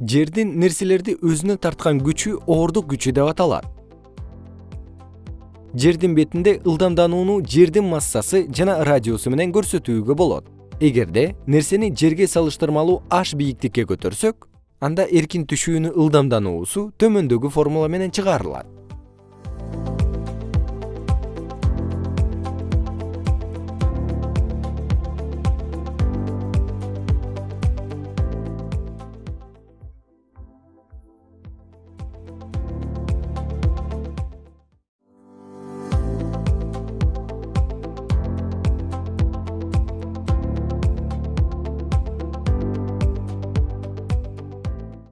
жердин нерселерди өзүнө тарткан күчү оордук күчү деп аталат. Жердин бетинде ылдамданууну жердин массасы жана радиусу менен көрсөтүүгө болот. Эгерде нерсени жерге салыштырмалуу h бийиктикке көтөрсөк анда эркин түшүүнүн ылдамдануусу төмөндөгү формула менен чыгарылат.